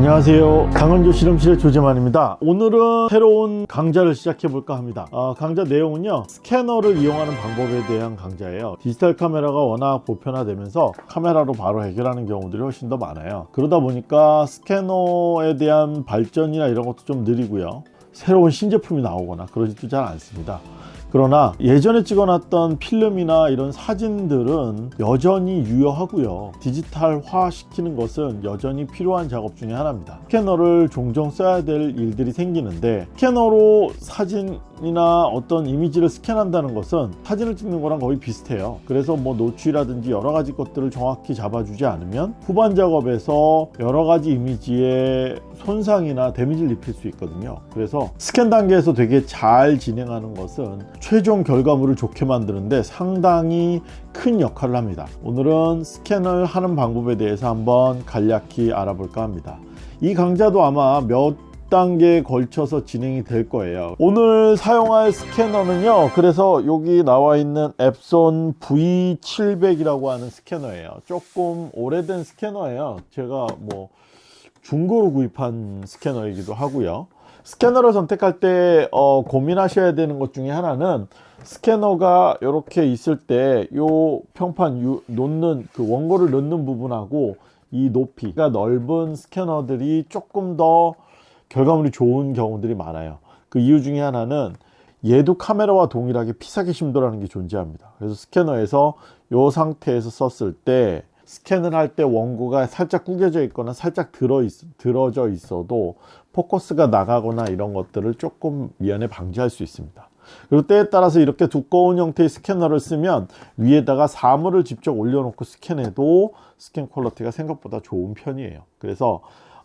안녕하세요. 강원조 실험실의 조재만입니다. 오늘은 새로운 강좌를 시작해 볼까 합니다. 어, 강좌 내용은요 스캐너를 이용하는 방법에 대한 강좌예요. 디지털 카메라가 워낙 보편화되면서 카메라로 바로 해결하는 경우들이 훨씬 더 많아요. 그러다 보니까 스캐너에 대한 발전이나 이런 것도 좀 느리고요. 새로운 신제품이 나오거나 그러지도 잘 않습니다 그러나 예전에 찍어놨던 필름이나 이런 사진들은 여전히 유효하고요. 디지털화 시키는 것은 여전히 필요한 작업 중에 하나입니다. 스캐너를 종종 써야 될 일들이 생기는데 스캐너로 사진 이나 어떤 이미지를 스캔한다는 것은 사진을 찍는 거랑 거의 비슷해요. 그래서 뭐 노출이라든지 여러 가지 것들을 정확히 잡아주지 않으면 후반 작업에서 여러 가지 이미지에 손상이나 데미지를 입힐 수 있거든요. 그래서 스캔 단계에서 되게 잘 진행하는 것은 최종 결과물을 좋게 만드는데 상당히 큰 역할을 합니다. 오늘은 스캔을 하는 방법에 대해서 한번 간략히 알아볼까 합니다. 이 강좌도 아마 몇 단계에 걸쳐서 진행이 될 거예요. 오늘 사용할 스캐너는요 그래서 여기 나와 있는 앱손 V700이라고 하는 스캐너예요. 조금 오래된 스캐너예요. 제가 뭐 중고로 구입한 스캐너이기도 하고요. 스캐너를 선택할 때 어, 고민하셔야 되는 것 중에 하나는 스캐너가 이렇게 있을 때 요 평판 요, 놓는 그 원고를 넣는 부분하고 이 높이가 넓은 스캐너들이 조금 더 결과물이 좋은 경우들이 많아요. 그 이유 중에 하나는 얘도 카메라와 동일하게 피사계 심도라는 게 존재합니다. 그래서 스캐너에서 이 상태에서 썼을 때 스캔을 할 때 원고가 살짝 구겨져 있거나 살짝 들어 있, 들어져 있어도 포커스가 나가거나 이런 것들을 조금 미연에 방지할 수 있습니다. 그리고 때에 따라서 이렇게 두꺼운 형태의 스캐너를 쓰면 위에다가 사물을 직접 올려놓고 스캔해도 스캔 quality가 생각보다 좋은 편이에요. 그래서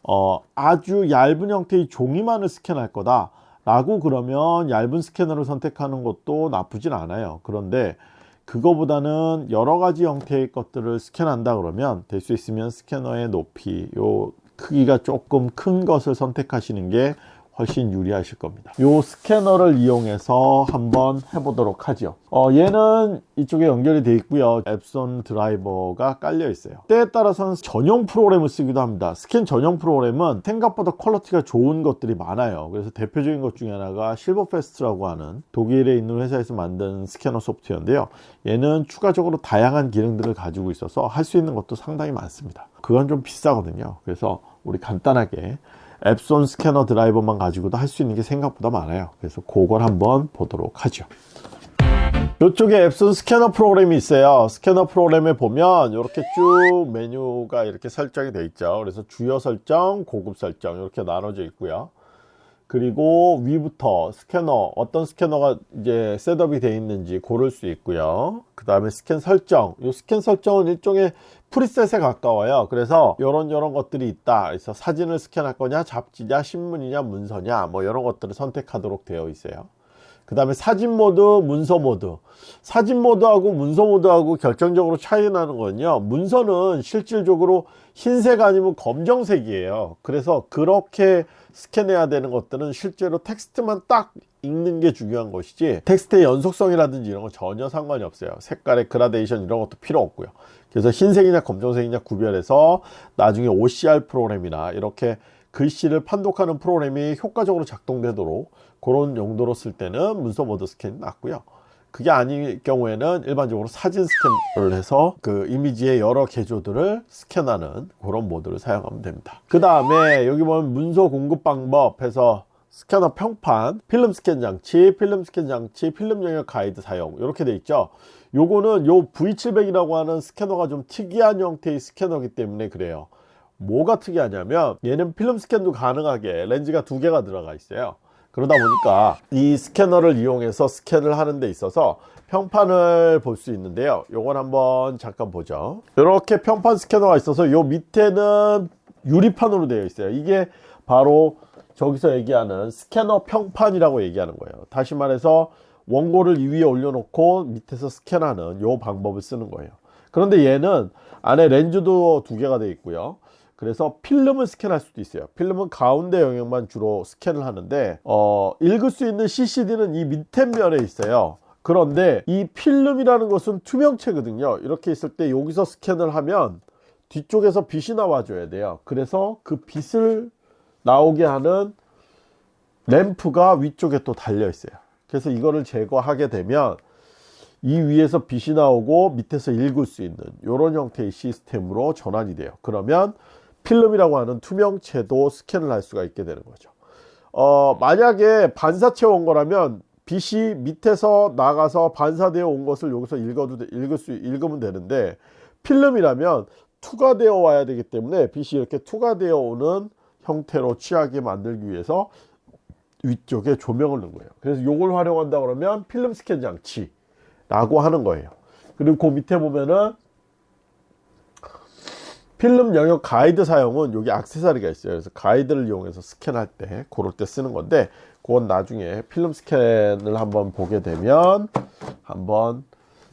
어, 아주 얇은 형태의 종이만을 스캔할 거다 라고 그러면 얇은 스캐너를 선택하는 것도 나쁘진 않아요. 그런데 그거보다는 여러 가지 형태의 것들을 스캔한다 그러면 될 수 있으면 스캐너의 높이 요 크기가 조금 큰 것을 선택하시는 게 훨씬 유리하실 겁니다. 이 스캐너를 이용해서 한번 해보도록 하죠. 어, 얘는 이쪽에 연결이 되어 있고요. Epson 드라이버가 깔려 있어요. 때에 따라서는 전용 프로그램을 쓰기도 합니다. 스캔 전용 프로그램은 생각보다 quality가 좋은 것들이 많아요. 그래서 대표적인 것 중에 하나가 SilverFast라고 하는 독일에 있는 회사에서 만든 스캐너 소프트웨어인데요. 얘는 추가적으로 다양한 기능들을 가지고 있어서 할 수 있는 것도 상당히 많습니다. 그건 좀 비싸거든요. 그래서 우리 간단하게 Epson 스캐너 드라이버만 가지고도 할 수 있는 게 생각보다 많아요. 그래서 그걸 한번 보도록 하죠. 이쪽에 Epson 스캐너 프로그램이 있어요. 스캐너 프로그램에 보면 이렇게 쭉 메뉴가 이렇게 설정이 되어 있죠. 그래서 주요 설정 고급 설정 이렇게 나눠져 있고요 그리고 위부터 스캐너 어떤 스캐너가 이제 setup이 되어 있는지 고를 수 있고요. 그 다음에 스캔 설정. 이 스캔 설정은 일종의 preset에 가까워요. 그래서 이런 이런 것들이 있다. 그래서 사진을 스캔할 거냐 잡지냐 신문이냐 문서냐 뭐 이런 것들을 선택하도록 되어 있어요 그 다음에 사진 모드 문서 모드. 사진 모드하고 문서 모드하고 결정적으로 차이 나는 거는요. 문서는 실질적으로 흰색 아니면 검정색이에요. 그래서 그렇게 스캔해야 되는 것들은 실제로 텍스트만 딱 읽는 게 중요한 것이지 텍스트의 연속성이라든지 이런 거 전혀 상관이 없어요. 색깔의 gradation 이런 것도 필요 없고요. 그래서 흰색이냐 검정색이냐 구별해서 나중에 OCR 프로그램이나 이렇게 글씨를 판독하는 프로그램이 효과적으로 작동되도록 그런 용도로 쓸 때는 문서 모드 스캔이 낫고요. 그게 아닐 경우에는 일반적으로 사진 스캔을 해서 그 이미지의 여러 계조들을 스캔하는 그런 모드를 사용하면 됩니다. 그 다음에 여기 보면 문서 공급 방법 해서 스캐너 평판, 필름 스캔 장치, 필름 스캔 장치, 필름 영역 가이드 사용 이렇게 돼 있죠. 요거는 요 V700이라고 하는 스캐너가 좀 특이한 형태의 스캐너이기 때문에 그래요 뭐가 특이하냐면 얘는 필름 스캔도 가능하게 렌즈가 두 개가 들어가 있어요. 그러다 보니까 이 스캐너를 이용해서 스캔을 하는 데 있어서 평판을 볼 수 있는데요. 요건 한번 잠깐 보죠. 이렇게 평판 스캐너가 있어서 요 밑에는 유리판으로 되어 있어요. 이게 바로 저기서 얘기하는 스캐너 평판이라고 얘기하는 거예요. 다시 말해서 원고를 이 위에 올려놓고 밑에서 스캔하는 요 방법을 쓰는 거예요. 그런데 얘는 안에 렌즈도 두 개가 되어 있고요 그래서 필름을 스캔할 수도 있어요 필름은 가운데 영역만 주로 스캔을 하는데 어, 읽을 수 있는 CCD는 이 밑에 면에 있어요 그런데 이 필름이라는 것은 투명체거든요 이렇게 있을 때 여기서 스캔을 하면 뒤쪽에서 빛이 나와줘야 돼요. 그래서 그 빛을 나오게 하는 램프가 위쪽에 또 달려 있어요. 그래서 이거를 제거하게 되면 이 위에서 빛이 나오고 밑에서 읽을 수 있는 이런 형태의 시스템으로 전환이 돼요. 그러면 필름이라고 하는 투명체도 스캔을 할 수가 있게 되는 거죠. 어, 만약에 반사체 온 거라면 빛이 밑에서 나가서 반사되어 온 것을 여기서 읽어도 읽을 수 읽으면 되는데 필름이라면 투과되어 와야 되기 때문에 빛이 이렇게 투과되어 오는 형태로 취하게 만들기 위해서 위쪽에 조명을 넣은 거예요. 그래서 이걸 활용한다 그러면 필름 스캔 장치라고 하는 거예요. 그리고 그 밑에 보면은 필름 영역 가이드 사용은 여기 악세사리가 있어요. 그래서 가이드를 이용해서 스캔할 때 그럴 때 쓰는 건데 그건 나중에 필름 스캔을 한번 보게 되면 한번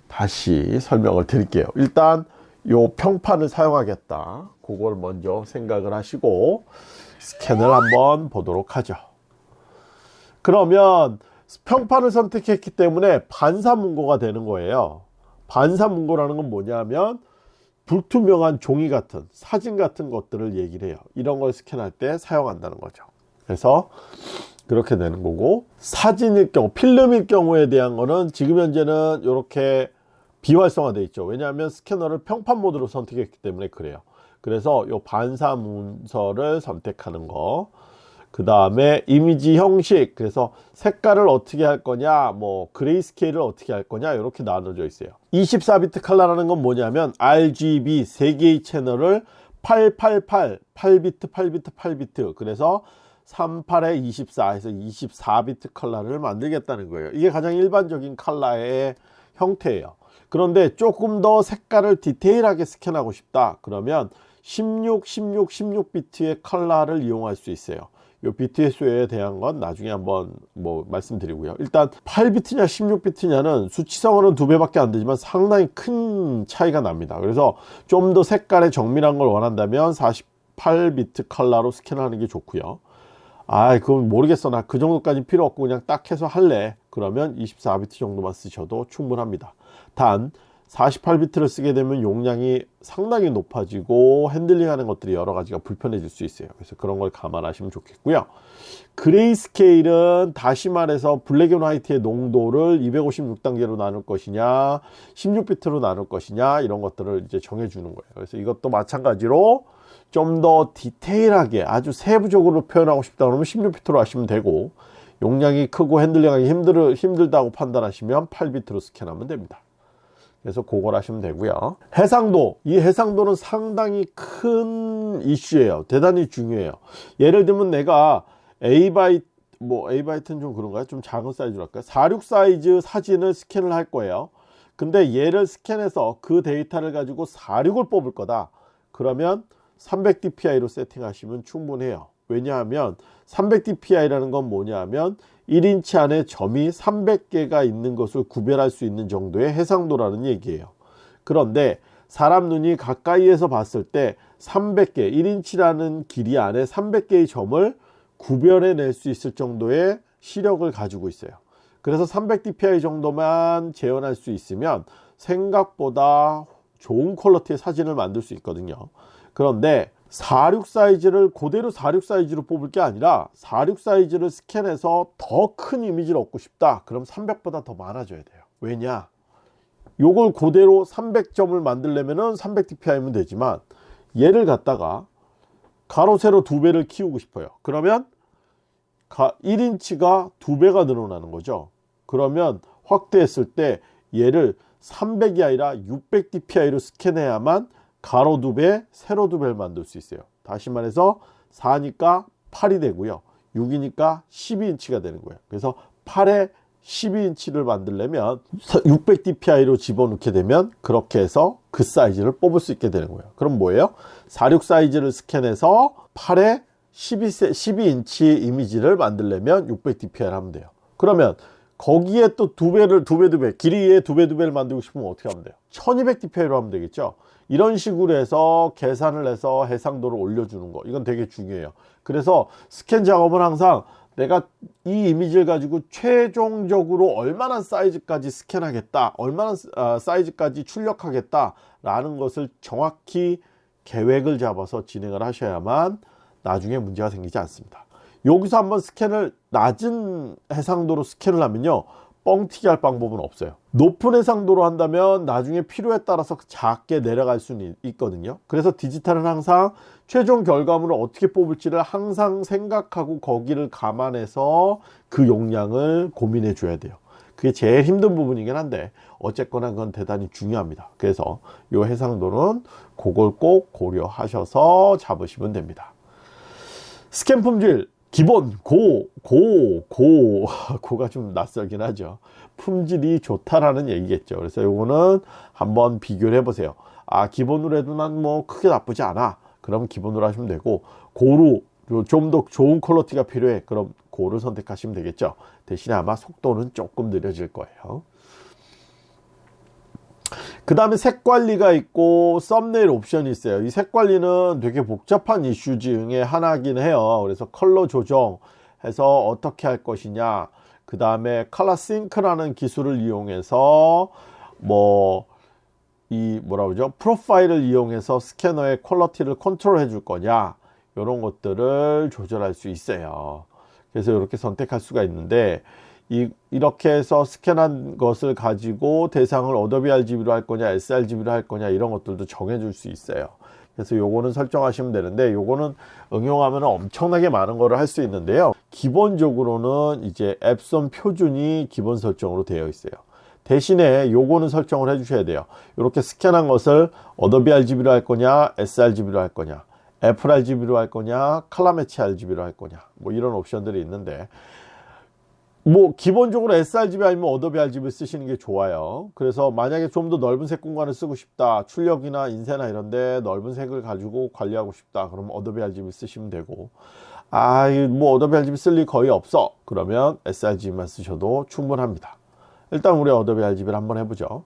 다시 설명을 드릴게요. 일단 요 평판을 사용하겠다. 그걸 먼저 생각을 하시고 스캔을 한번 보도록 하죠. 그러면 평판을 선택했기 때문에 반사문고가 되는 거예요. 반사문고라는 건 뭐냐면 불투명한 종이 같은 사진 같은 것들을 얘기를 해요. 이런 걸 스캔할 때 사용한다는 거죠. 그래서 그렇게 되는 거고 사진일 경우 필름일 경우에 대한 거는 지금 현재는 이렇게 비활성화되어 있죠. 왜냐하면 스캐너를 평판 모드로 선택했기 때문에 그래요. 그래서 이 반사 문서를 선택하는 거. 그 다음에 이미지 형식 그래서 색깔을 어떻게 할 거냐 뭐 grayscale을 어떻게 할 거냐 이렇게 나눠져 있어요. 24비트 컬러라는 건 뭐냐면 RGB 3개의 채널을 888 8비트 8비트 8비트 그래서 38에 24 해서 24비트 컬러를 만들겠다는 거예요. 이게 가장 일반적인 컬러의 형태예요. 그런데 조금 더 색깔을 디테일하게 스캔하고 싶다. 그러면 16, 16, 16비트의 컬러를 이용할 수 있어요 요 수에 대한 건 나중에 한번 뭐 말씀드리고요. 일단 8비트냐 16비트냐는 수치상으로는 두 배밖에 안 되지만 상당히 큰 차이가 납니다. 그래서 좀 더 색깔의 정밀한 걸 원한다면 48비트 컬러로 스캔하는 게 좋고요. 아 그건 모르겠어. 나 그 정도까지 필요 없고 그냥 딱 해서 할래. 그러면 24비트 정도만 쓰셔도 충분합니다. 단 48비트를 쓰게 되면 용량이 상당히 높아지고 handling하는 것들이 여러 가지가 불편해질 수 있어요. 그래서 그런 걸 감안하시면 좋겠고요. gray scale은 다시 말해서 black and white의 농도를 256단계로 나눌 것이냐 16비트로 나눌 것이냐 이런 것들을 이제 정해 주는 거예요. 그래서 이것도 마찬가지로 좀 더 디테일하게 아주 세부적으로 표현하고 싶다 그러면 16비트로 하시면 되고 용량이 크고 handling하기 힘들, 힘들다고 판단하시면 8비트로 스캔하면 됩니다 그래서 그걸 하시면 되고요. 해상도. 이 해상도는 상당히 큰 이슈예요. 대단히 중요해요. 예를 들면 내가 A바이트 뭐 A바이트는 좀 그런가요? 좀 작은 사이즈로 할까요? 46 사이즈 사진을 스캔을 할 거예요. 근데 얘를 스캔해서 그 데이터를 가지고 46을 뽑을 거다. 그러면 300dpi로 세팅하시면 충분해요. 왜냐하면 300dpi라는 건 뭐냐 하면 1인치 안에 점이 300개가 있는 것을 구별할 수 있는 정도의 해상도라는 얘기예요. 그런데 사람 눈이 가까이에서 봤을 때 300개 1인치라는 길이 안에 300개의 점을 구별해 낼 수 있을 정도의 시력을 가지고 있어요. 그래서 300dpi 정도만 재현할 수 있으면 생각보다 좋은 퀄러티의 사진을 만들 수 있거든요. 그런데 46 사이즈를 그대로 46 사이즈로 뽑을 게 아니라 46 사이즈를 스캔해서 더 큰 이미지를 얻고 싶다. 그럼 300보다 더 많아져야 돼요. 왜냐? 요걸 그대로 300점을 만들려면 300dpi면 되지만 얘를 갖다가 가로 세로 두 배를 키우고 싶어요. 그러면 1인치가 두 배가 늘어나는 거죠. 그러면 확대했을 때 얘를 300이 아니라 600dpi로 스캔해야만 가로 두 배, 세로 두 배를 만들 수 있어요. 다시 말해서 4니까 8이 되고요. 6이니까 12인치가 되는 거예요. 그래서 8에 12인치를 만들려면 600dpi로 집어넣게 되면 그렇게 해서 그 사이즈를 뽑을 수 있게 되는 거예요. 그럼 뭐예요? 46 사이즈를 스캔해서 8에 12, 12인치 이미지를 만들려면 600dpi를 하면 돼요. 그러면 거기에 또 두 배를 두 배 두 배 길이에 두 배 두 배를 만들고 싶으면 어떻게 하면 돼요? 1200dpi로 하면 되겠죠. 이런 식으로 해서 계산을 해서 해상도를 올려주는 거 이건 되게 중요해요 그래서 스캔 작업은 항상 내가 이 이미지를 가지고 최종적으로 얼마나 사이즈까지 스캔하겠다 얼마나 아, 사이즈까지 출력하겠다 라는 것을 정확히 계획을 잡아서 진행을 하셔야만 나중에 문제가 생기지 않습니다. 여기서 한번 스캔을 낮은 해상도로 스캔을 하면요. 뻥튀기 할 방법은 없어요. 높은 해상도로 한다면 나중에 필요에 따라서 작게 내려갈 수는 있거든요. 그래서 디지털은 항상 최종 결과물을 어떻게 뽑을지를 항상 생각하고 거기를 감안해서 그 용량을 고민해 줘야 돼요. 그게 제일 힘든 부분이긴 한데 어쨌거나 그건 대단히 중요합니다. 그래서 이 해상도는 그걸 꼭 고려하셔서 잡으시면 됩니다. 스캔 품질 기본 고, 고, 고, 고가 좀 낯설긴 하죠. 품질이 좋다라는 얘기겠죠. 그래서 요거는 한번 비교를 해보세요. 아, 기본으로 해도 난 뭐 크게 나쁘지 않아. 그럼 기본으로 하시면 되고, 고루, 좀더 좋은 퀄러티가 필요해. 그럼 고를 선택하시면 되겠죠. 대신에 아마 속도는 조금 느려질 거예요. 그 다음에 색 관리가 있고 썸네일 옵션이 있어요. 이 색 관리는 되게 복잡한 이슈 중에 하나긴 해요. 그래서 컬러 조정 해서 어떻게 할 것이냐. 그 다음에 ColorSync라는 기술을 이용해서 뭐 이 뭐라 그러죠? 프로파일을 이용해서 스캐너의 quality를 컨트롤 해줄 거냐. 이런 것들을 조절할 수 있어요. 그래서 이렇게 선택할 수가 있는데 이, 이렇게 해서 스캔한 것을 가지고 대상을 어도비 RGB로 할 거냐 sRGB로 할 거냐 이런 것들도 정해 줄 수 있어요. 그래서 요거는 설정하시면 되는데 요거는 응용하면 엄청나게 많은 거를 할 수 있는데요. 기본적으로는 이제 엡손 표준이 기본 설정으로 되어 있어요. 대신에 요거는 설정을 해 주셔야 돼요. 이렇게 스캔한 것을 어도비 RGB로 할 거냐 sRGB로 할 거냐 애플 RGB로 할 거냐 ColorMatch RGB로 할 거냐 뭐 이런 옵션들이 있는데 뭐 기본적으로 sRGB 아니면 어도비 RGB 쓰시는 게 좋아요. 그래서 만약에 좀 더 넓은 색 공간을 쓰고 싶다 출력이나 인쇄나 이런데 넓은 색을 가지고 관리하고 싶다 그러면 어도비 RGB 쓰시면 되고. 아 뭐 어도비 RGB 쓸 일 거의 없어. 그러면 sRGB만 쓰셔도 충분합니다. 일단 우리 어도비 RGB를 한번 해보죠.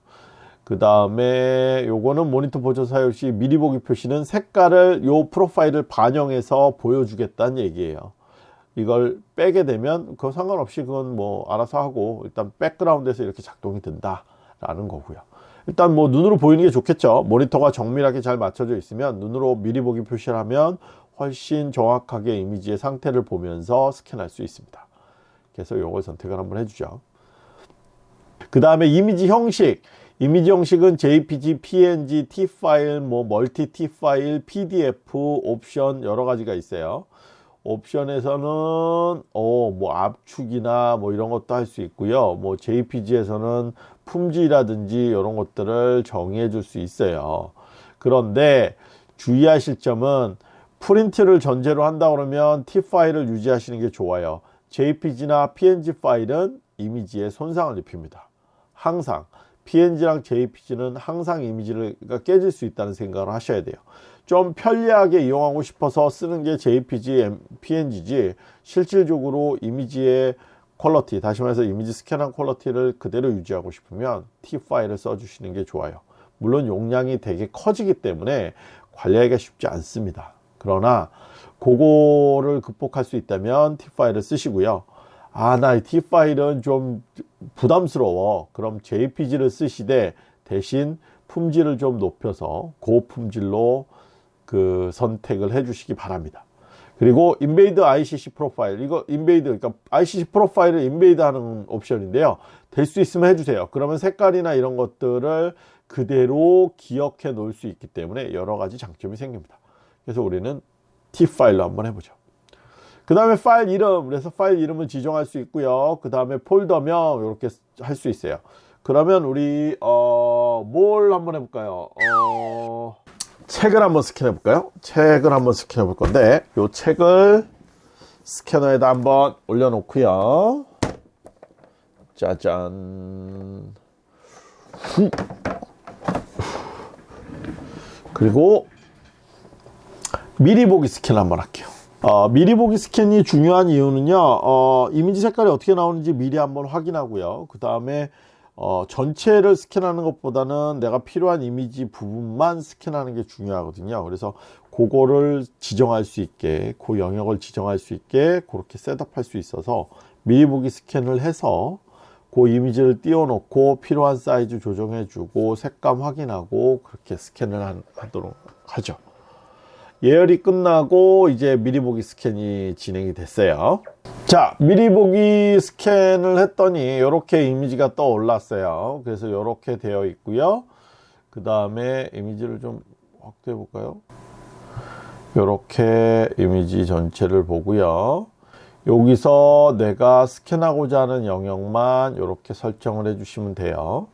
그 다음에 요거는 모니터 보조 사용 시 미리 보기 표시는 색깔을 요 프로파일을 반영해서 보여주겠다는 얘기예요 이걸 빼게 되면 그 상관없이 그건 뭐 알아서 하고 일단 백그라운드에서 이렇게 작동이 된다 라는 거고요. 일단 뭐 눈으로 보이는 게 좋겠죠. 모니터가 정밀하게 잘 맞춰져 있으면 눈으로 미리 보기 표시를 하면 훨씬 정확하게 이미지의 상태를 보면서 스캔할 수 있습니다. 그래서 이걸 선택을 한번 해주죠. 그 다음에 이미지 형식. 이미지 형식은 JPG, PNG, TIFF 파일, 뭐 multi TIFF 파일, PDF 옵션 여러 가지가 있어요 옵션에서는 어 뭐 압축이나 뭐 이런 것도 할 수 있고요. 뭐 JPG에서는 품질이라든지 이런 것들을 정의해 줄 수 있어요. 그런데 주의하실 점은 프린트를 전제로 한다 그러면 T 파일을 유지하시는 게 좋아요. JPG나 PNG 파일은 이미지에 손상을 입힙니다. 항상. PNG랑 JPG는 항상 이미지가 깨질 수 있다는 생각을 하셔야 돼요 좀 편리하게 이용하고 싶어서 쓰는 게 JPG, PNG지 실질적으로 이미지의 퀄러티 다시 말해서 이미지 스캔한 퀄러티를 그대로 유지하고 싶으면 T 파일을 써주시는 게 좋아요. 물론 용량이 되게 커지기 때문에 관리하기가 쉽지 않습니다. 그러나 그거를 극복할 수 있다면 T 파일을 쓰시고요. 아나 T 파일은 좀 부담스러워. 그럼 JPG를 쓰시되 대신 품질을 좀 높여서 고품질로 그 선택을 해 주시기 바랍니다. 그리고 embed ICC profile 이거 embed 그러니까 ICC 프로파일을 embed 하는 옵션인데요. 될 수 있으면 해주세요. 그러면 색깔이나 이런 것들을 그대로 기억해 놓을 수 있기 때문에 여러 가지 장점이 생깁니다. 그래서 우리는 TIFF 파일로 한번 해보죠. 그 다음에 파일 이름 그래서 파일 이름을 지정할 수 있고요. 그 다음에 폴더명 이렇게 할 수 있어요. 그러면 우리 어, 뭘 한번 해볼까요? 어... 책을 한번 스캔해 볼까요? 책을 한번 스캔해 볼 건데 이 책을 스캐너에다 한번 올려 놓고요. 짜잔. 그리고 미리 보기 스캔 한번 할게요. 어, 미리 보기 스캔이 중요한 이유는요 어, 이미지 색깔이 어떻게 나오는지 미리 한번 확인하고요. 그 다음에 어, 전체를 스캔하는 것보다는 내가 필요한 이미지 부분만 스캔하는 게 중요하거든요. 그래서 그거를 지정할 수 있게 그 영역을 지정할 수 있게 그렇게 셋업할 수 있어서 미리 보기 스캔을 해서 그 이미지를 띄워 놓고 필요한 사이즈 조정해 주고 색감 확인하고 그렇게 스캔을 하도록 하죠 예열이 끝나고 이제 미리 보기 스캔이 진행이 됐어요. 자 미리 보기 스캔을 했더니 이렇게 이미지가 떠올랐어요. 그래서 이렇게 되어 있고요. 그 다음에 이미지를 좀 확대해 볼까요? 이렇게 이미지 전체를 보고요. 여기서 내가 스캔하고자 하는 영역만 이렇게 설정을 해 주시면 돼요.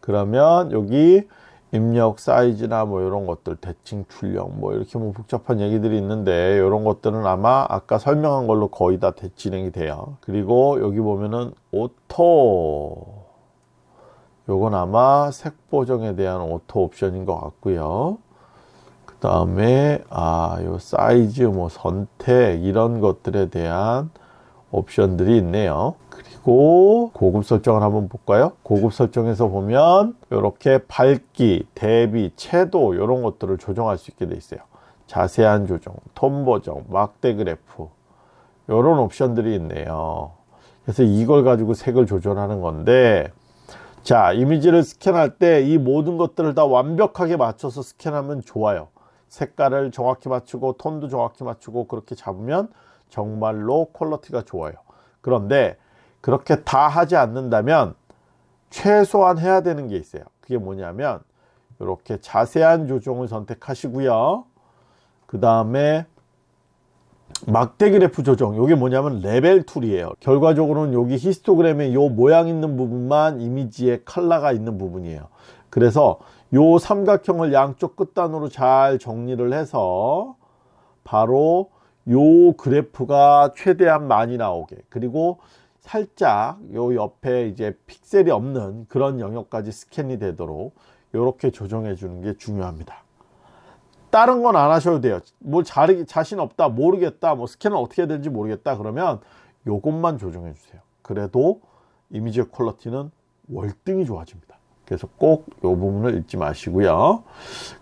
그러면 여기 입력 사이즈나 뭐 이런 것들 대칭 출력 뭐 이렇게 뭐 복잡한 얘기들이 있는데 이런 것들은 아마 아까 설명한 걸로 거의 다 진행이 돼요. 그리고 여기 보면은 auto. 요건 아마 색 보정에 대한 auto 옵션인 것 같고요. 그 다음에 아 요 사이즈 뭐 선택 이런 것들에 대한 옵션들이 있네요. 그리고 고급 설정을 한번 볼까요? 고급 설정에서 보면 이렇게 밝기 대비 채도 이런 것들을 조정할 수 있게 돼 있어요. 자세한 조정 톤 보정 막대 그래프 이런 옵션들이 있네요. 그래서 이걸 가지고 색을 조절하는 건데 자 이미지를 스캔할 때 이 모든 것들을 다 완벽하게 맞춰서 스캔하면 좋아요. 색깔을 정확히 맞추고 톤도 정확히 맞추고 그렇게 잡으면 정말로 퀄러티가 좋아요. 그런데 그렇게 다 하지 않는다면 최소한 해야 되는 게 있어요. 그게 뭐냐면 이렇게 자세한 조정을 선택하시고요. 그 다음에 막대 그래프 조정. 이게 뭐냐면 level tool이에요. 결과적으로는 여기 히스토그램에 요 모양 있는 부분만 이미지에 컬러가 있는 부분이에요. 그래서 요 삼각형을 양쪽 끝단으로 잘 정리를 해서 바로 요 그래프가 최대한 많이 나오게. 그리고 살짝 요 옆에 이제 픽셀이 없는 그런 영역까지 스캔이 되도록 이렇게 조정해 주는 게 중요합니다. 다른 건 안 하셔도 돼요. 뭘 잘, 자신 없다 모르겠다 뭐 스캔을 어떻게 해야 되는지 모르겠다 그러면 요것만 조정해 주세요. 그래도 이미지의 quality는 월등히 좋아집니다 그래서 꼭 이 부분을 잊지 마시고요.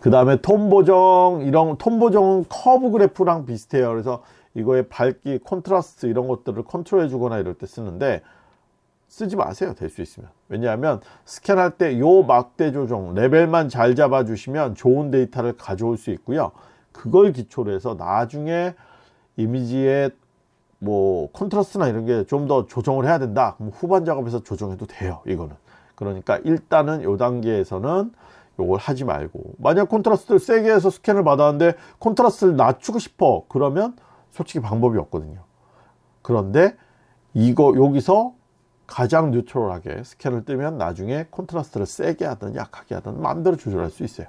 그 다음에 톤 보정 이런 톤 보정은 커브 그래프랑 비슷해요. 그래서 이거의 밝기 콘트라스트 이런 것들을 컨트롤 해 주거나 이럴 때 쓰는데 쓰지 마세요. 될 수 있으면. 왜냐하면 스캔할 때 요 막대 조정 레벨만 잘 잡아 주시면 좋은 데이터를 가져올 수 있고요. 그걸 기초로 해서 나중에 이미지의 뭐 콘트라스트나 이런 게 좀 더 조정을 해야 된다. 그럼 후반 작업에서 조정해도 돼요 이거는 그러니까 일단은 요 단계에서는 요걸 하지 말고. 만약 콘트라스트를 세게 해서 스캔을 받았는데 콘트라스트를 낮추고 싶어 그러면 솔직히 방법이 없거든요. 그런데 이거 여기서 가장 neutral하게 스캔을 뜨면 나중에 콘트라스트를 세게 하든 약하게 하든 마음대로 조절할 수 있어요.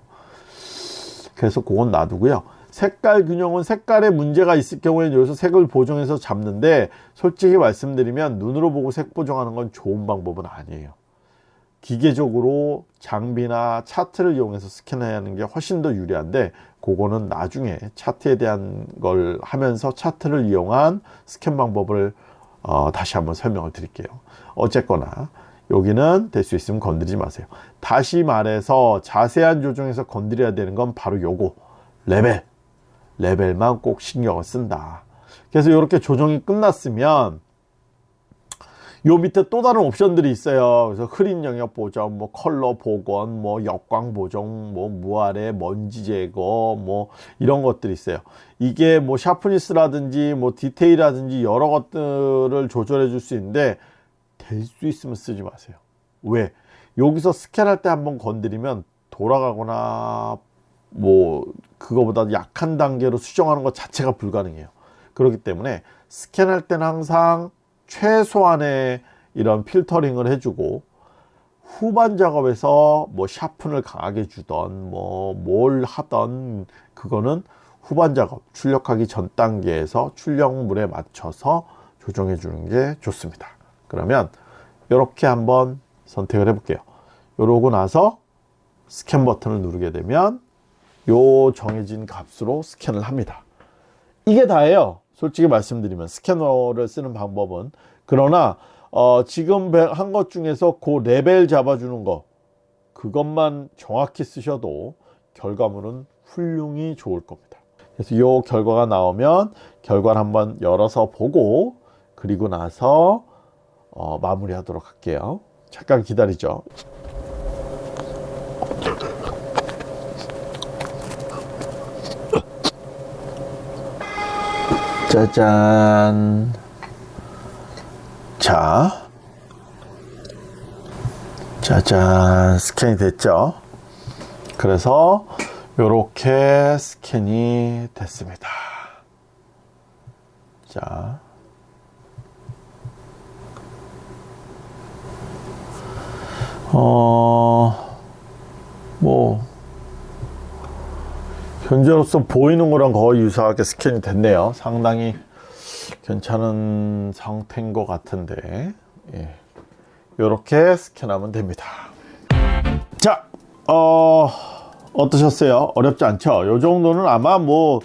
그래서 그건 놔두고요. 색깔 균형은 색깔에 문제가 있을 경우에는 여기서 색을 보정해서 잡는데 솔직히 말씀드리면 눈으로 보고 색 보정하는 건 좋은 방법은 아니에요 기계적으로 장비나 차트를 이용해서 스캔하는 게 훨씬 더 유리한데 그거는 나중에 차트에 대한 걸 하면서 차트를 이용한 스캔 방법을 어, 다시 한번 설명을 드릴게요. 어쨌거나 여기는 될 수 있으면 건드리지 마세요. 다시 말해서 자세한 조정에서 건드려야 되는 건 바로 요거 레벨. 레벨만 꼭 신경을 쓴다. 그래서 이렇게 조정이 끝났으면 요 밑에 또 다른 옵션들이 있어요. 그래서 흐린 영역 보정 뭐 컬러 복원 뭐 역광 보정 뭐 무아레 먼지 제거 뭐 이런 것들이 있어요. 이게 뭐 sharpness라든지 뭐 디테일이라든지 여러 것들을 조절해 줄 수 있는데 될 수 있으면 쓰지 마세요. 왜? 여기서 스캔할 때 한번 건드리면 돌아가거나 뭐 그거보다 약한 단계로 수정하는 것 자체가 불가능해요. 그렇기 때문에 스캔할 때는 항상 최소한의 이런 필터링을 해주고 후반 작업에서 뭐 샤픈을 강하게 주던 뭐 뭘 하던 그거는 후반 작업 출력하기 전 단계에서 출력물에 맞춰서 조정해 주는 게 좋습니다. 그러면 이렇게 한번 선택을 해 볼게요. 이러고 나서 스캔 버튼을 누르게 되면 요 정해진 값으로 스캔을 합니다. 이게 다예요 솔직히 말씀드리면 스캐너를 쓰는 방법은 그러나 어, 지금 한 것 중에서 그 레벨 잡아주는 거 그것만 정확히 쓰셔도 결과물은 훌륭히 좋을 겁니다. 그래서 이 결과가 나오면 결과를 한번 열어서 보고 그리고 나서 어, 마무리 하도록 할게요. 잠깐 기다리죠 짜잔. 자. 짜잔. 스캔이 됐죠? 그래서 이렇게 스캔이 됐습니다. 자. 어, 뭐, 현재로서 보이는 거랑 거의 유사하게 스캔이 됐네요. 상당히 괜찮은 상태인 것 같은데, 예. 이렇게 스캔하면 됩니다. 자, 어, 어떠셨어요? 어렵지 않죠? 이 정도는 아마 뭐,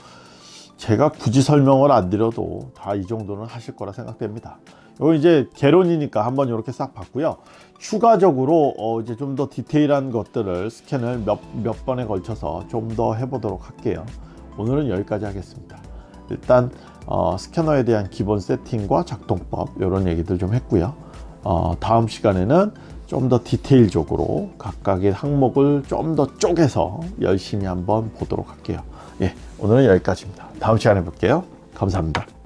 제가 굳이 설명을 안 드려도 다 이 정도는 하실 거라 생각됩니다. 요 이제 개론이니까 한번 이렇게 싹 봤고요. 추가적으로 어 이제 좀 더 디테일한 것들을 스캔을 몇, 몇 번에 걸쳐서 좀 더 해보도록 할게요. 오늘은 여기까지 하겠습니다. 일단 어 스캐너에 대한 기본 세팅과 작동법 이런 얘기들 좀 했고요. 어 다음 시간에는 좀 더 디테일적으로 각각의 항목을 좀 더 쪼개서 열심히 한번 보도록 할게요. 예, 오늘은 여기까지입니다. 다음 시간에 볼게요. 감사합니다.